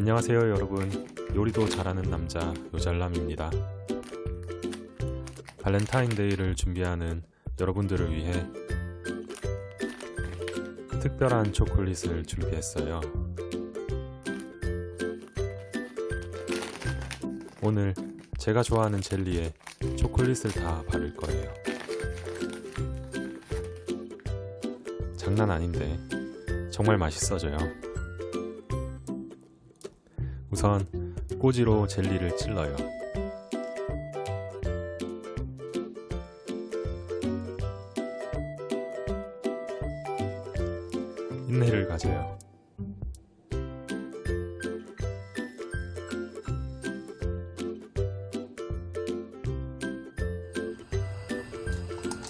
안녕하세요 여러분. 요리도 잘하는 남자 요잘남입니다. 발렌타인데이를 준비하는 여러분들을 위해 특별한 초콜릿을 준비했어요. 오늘 제가 좋아하는 젤리에 초콜릿을 다 바를 거예요. 장난 아닌데. 정말 맛있어져요 우선 꼬지로 젤리를 찔러요. 인내를 가져요.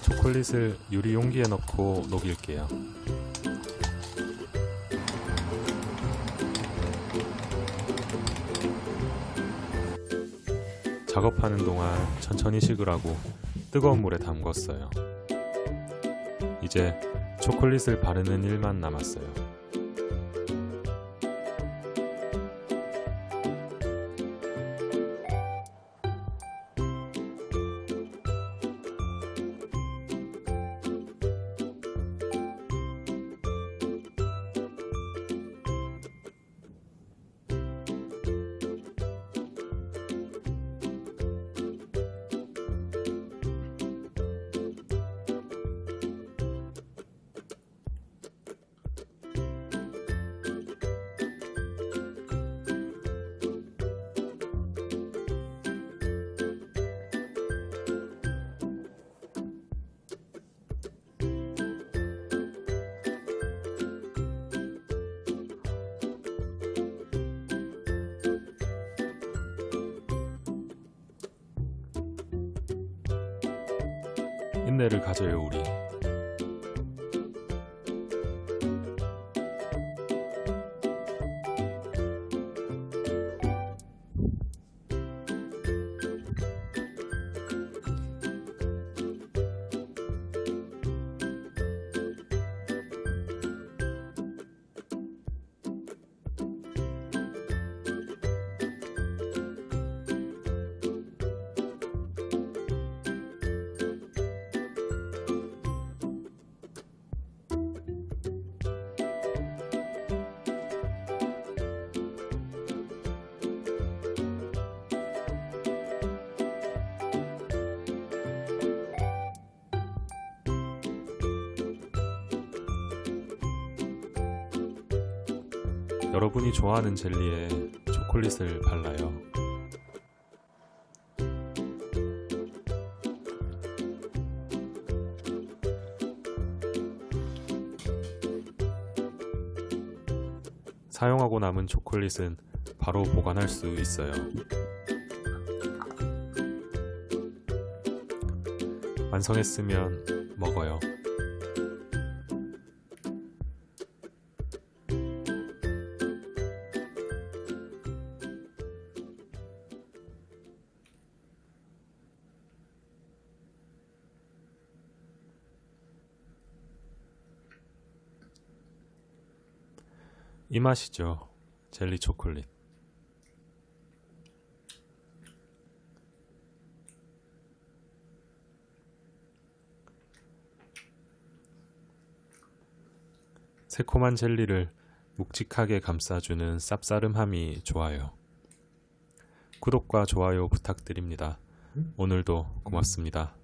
초콜릿을 유리 용기에 넣고 녹일게요. 작업하는 동안 천천히 식으라고 뜨거운 물에 담궜어요. 이제 초콜릿을 바르는 일만 남았어요. 인내를 가져요 우리. 여러분이 좋아하는 젤리에 초콜릿을 발라요. 사용하고 남은 초콜릿은 바로 보관할 수 있어요. 완성했으면 먹어요. 이 맛이죠. 젤리 초콜릿. 새콤한 젤리를 묵직하게 감싸주는 쌉싸름함이 좋아요. 구독과 좋아요 부탁드립니다. 오늘도 고맙습니다.